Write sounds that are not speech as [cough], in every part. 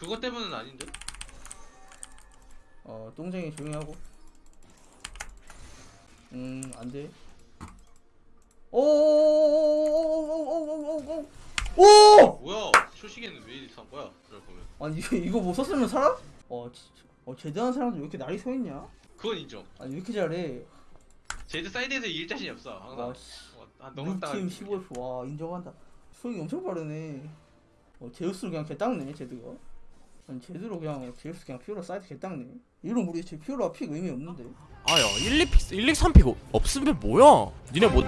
그것 때문은 아닌데? 어 똥쟁이 조용히 하고 음 안돼 오오오오오오오오오오 뭐야? 초식에는 왜 이상 거야? 그걸 보면 아니 이거 이거 뭐 썼으면 살아? 어 진짜 어 제대한 사람들 왜 이렇게 날이 서 있냐? 그건 인정. 아니 왜 이렇게 잘해? 제드 사이드에서 이길 자신이 없어. 항상. 와 씨. 어, 아, 너무 루팀 당하는 15F 와 인정한다 소용이 엄청 빠르네 어 제우스를 그냥 개 닦네 제드가 아니 제드로 그냥 제우스 그냥 피오라 사이드 개닦네. 이런 우리 제 피오라 픽 의미 없는데. 아야 1, 2픽 1, 2, 3픽 없으면 뭐야? 니네 뭐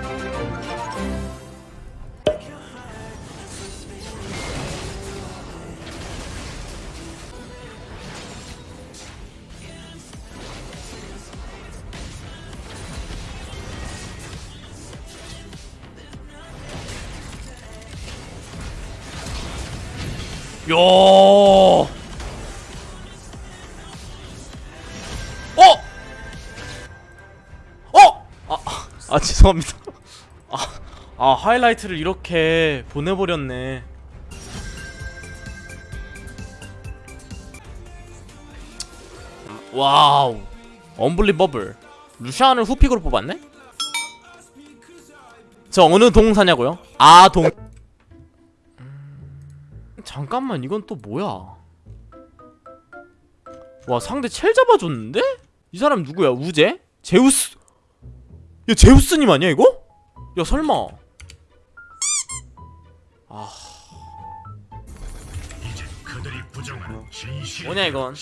야. [laughs] 죄송합니다. 아, 아 하이라이트를 이렇게 보내버렸네. 와우, unbelievable. 루시안을 후픽으로 뽑았네? 저 어느 동 사냐고요? 아 동. 음, 잠깐만 이건 또 뭐야? 와 상대 첼 잡아줬는데? 이 사람 누구야? 우제? 제우스? 야 제우스님 아니야 이거? 야 설마. 아. 그들이 부정하는 진실 뭐냐 이건?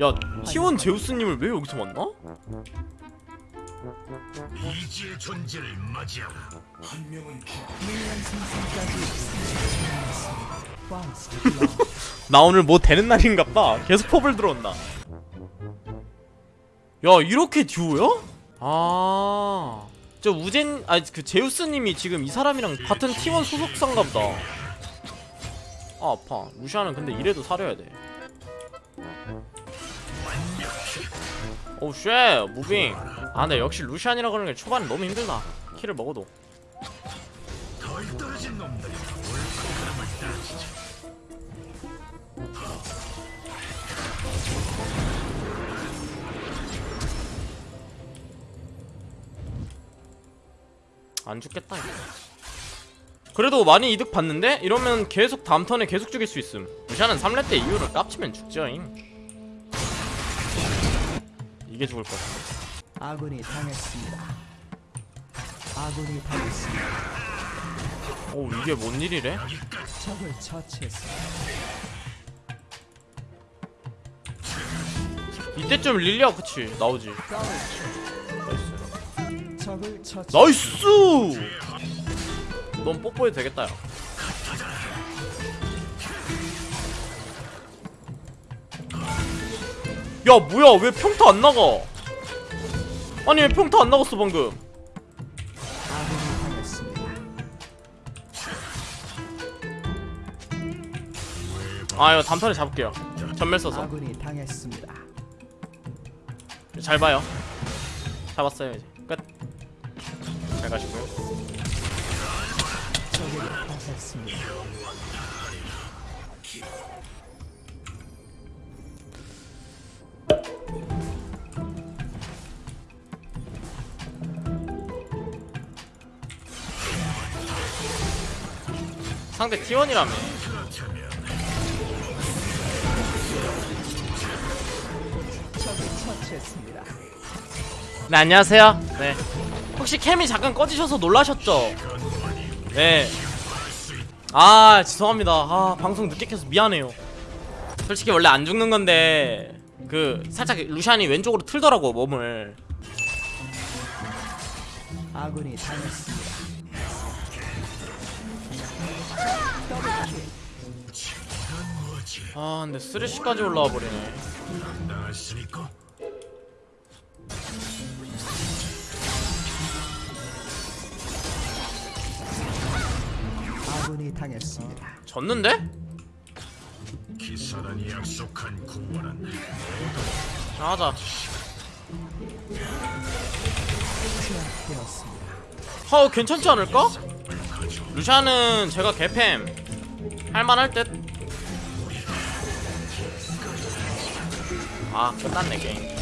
야 T1 제우스님을 왜 여기서 만나? 이지의 존재를 맞이하고 [laughs] 나 오늘 뭐 되는 날인갑다 계속 펍을 들어온다. 야 이렇게 듀오야? 아 저 우젠 아니 그 제우스님이 지금 이 사람이랑 같은 T1 소속사인갑다. 아 아파. 루시아는 근데 이래도 사려야 돼. oh shit. moving. 아 근데 역시 루시안이라 그러는 게 초반에 너무 힘들다. 킬을 먹어도 안 죽겠다 이거. 그래도 많이 이득 봤는데? 이러면 계속 다음 턴에 계속 죽일 수 있음 루시안은 3렙 때 이후로 깝치면 죽죠잉 이게 죽을 거야 아군이 당했습니다. 아군이 당했습니다. 오 이게 뭔 일이래? 적을 처치했습니다. 이때쯤 릴리아 그치 나오지. nice! 넌 뽀뽀해도 되겠다 야. 야 뭐야? 왜 평타 안 나가? 아니 왜 평타 안 나갔어 방금. 아 이거 단판에 잡을게요. 전멸 써서. 잘 봐요. 잡았어요 이제. 끝 잘 가시고요. 상대 T1이라며. 네 안녕하세요. 네. 혹시 캠이 잠깐 꺼지셔서 놀라셨죠? 네 아 죄송합니다. 아 방송 늦게 켜서 미안해요. 솔직히 원래 안 죽는 건데 그 살짝 루시안이 왼쪽으로 틀더라고 몸을. 아군이 당했습니다. 아 근데 쓰레쉬까지 올라와 버리네 아군이 당했습니다. 졌는데? 기사단이 약속한 구원은 자, 하자 제압되었습니다. 어 괜찮지 않을까? 루시안은 제가 개팸 할만할 듯 아 끝났네 게임.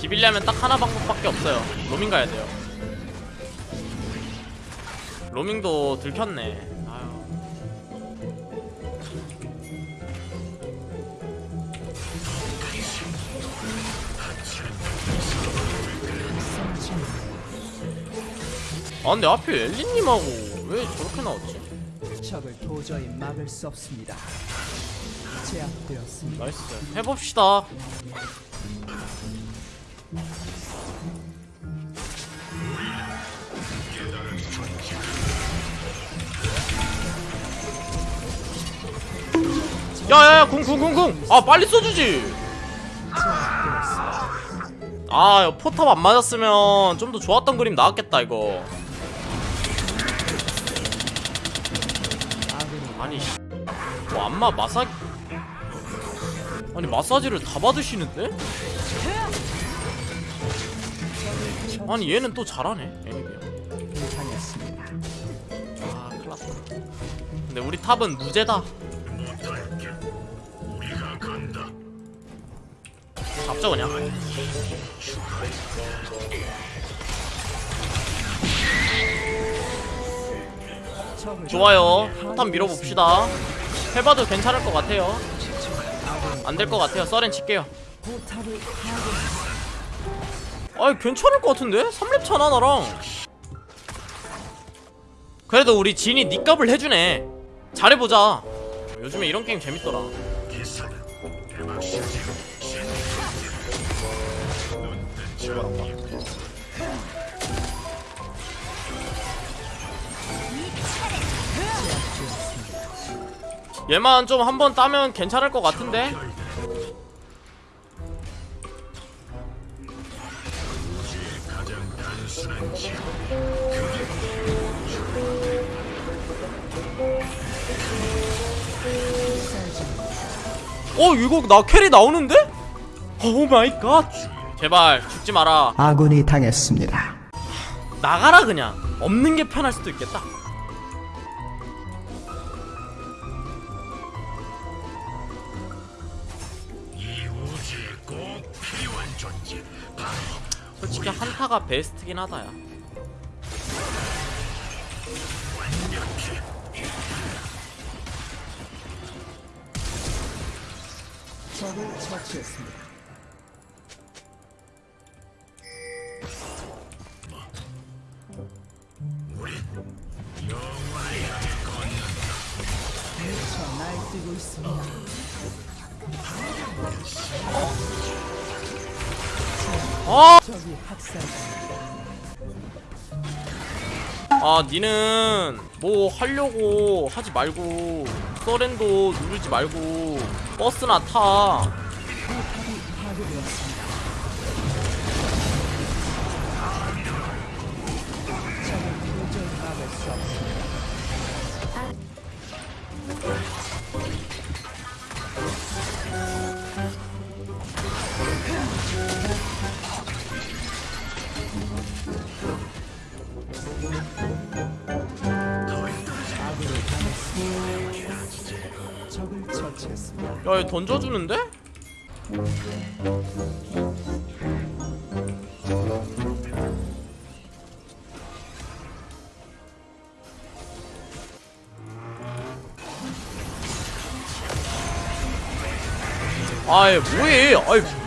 비빌려면 딱 하나 방법밖에 없어요 로밍 가야 돼요 로밍도 들켰네 아유 아 근데 하필 엘리님하고 왜 저렇게 나왔지? 적을 도저히 막을 수 없습니다. 제압되었습니다. nice 해봅시다 야야야 궁궁궁궁. 아 빨리 써주지. 아 포탑 안 맞았으면 좀 더 좋았던 그림 나왔겠다 이거. 아니 씨. 뭐 안마 마사 아니 마사지를 다 받으시는데? 아니 얘는 또 잘하네 근데 우리 탑은 무죄다. 잡자 그냥? 좋아요. 탑 밀어봅시다. 해봐도 괜찮을 것 같아요. 안 될 것 같아요. 서렌 칠게요. 아이 괜찮을 것 같은데? 3렙 차나 나랑 그래도 우리 진이 니 값을 해주네. 잘해보자. 요즘에 이런 게임 재밌더라. 얘만 좀 한 번 따면 괜찮을 것 같은데? 어 이거 나 carry 나오는데? oh my god. 제발 죽지 마라. 아군이 당했습니다. 나가라 그냥. 없는 게 편할 수도 있겠다. 솔직히 한타가 베스트긴 하다 야 적을 처치했습니다. 아, 적이 학살됩니다. 아 니는 뭐 하려고 하지 말고 서렌도 누르지 말고 버스나 타 야, 얘 던져주는데? 아이 뭐해 아이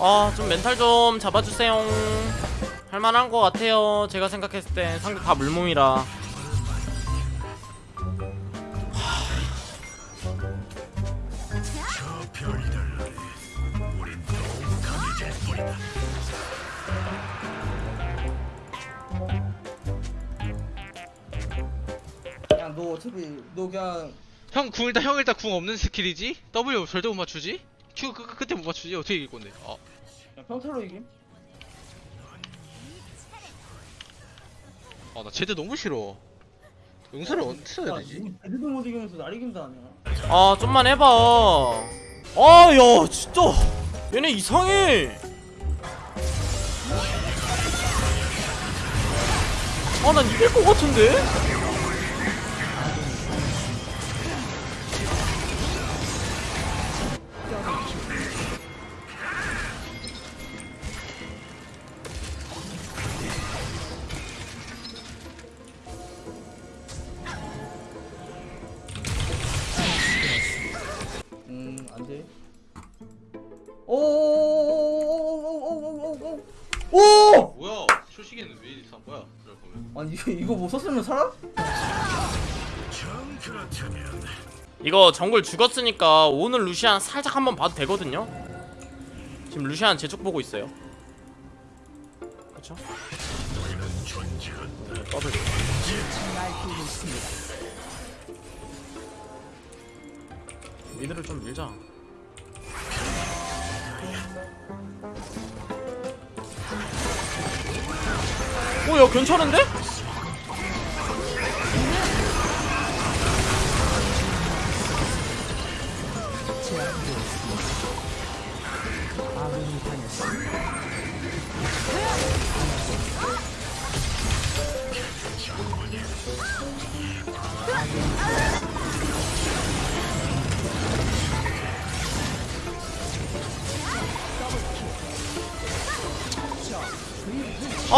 아 좀 멘탈 좀 잡아주세요 할만한 것 같아요 제가 생각했을 때 상대 다 물몸이라 뿐이다. 너 어차피 너 그냥 형 궁 일단 형 일단 궁 없는 스킬이지? W 절대 못 맞추지? Q 그, 그, 그 때 못 맞추지? 어떻게 이길 건데? 아, 그냥 평타로 이김 아, 나 제드 너무 싫어. 용서를 언제 써야 야 되지? 제대도 못 이기면서 날 이긴다 하냐 아 좀만 해봐 아야 진짜 얘네 이상해 아 난 이길 것 같은데? 오오오오오오오오오오 오! 뭐야? 초식에는 왜 이상 거야? 그럴 거면. 아니 이거, 이거 못 썼으면 살아? 정 그렇다면 이거 정글 죽었으니까 오늘 루시안 살짝 한번 봐도 되거든요? 지금 루시안 제쪽 보고 있어요 그쵸? 너희는 존재한다. 더블 날뛰고 있습니다. 미드를 좀 밀자 오야 괜찮은데? 제압되었습니다. 아군 오야 괜찮은데?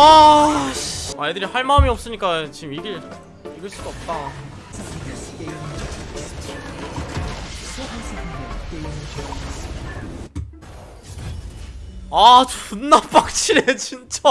아, 씨. 아 애들이 할 마음이 없으니까 지금 이길 이길 수가 없다. 아 존나 빡치네 진짜.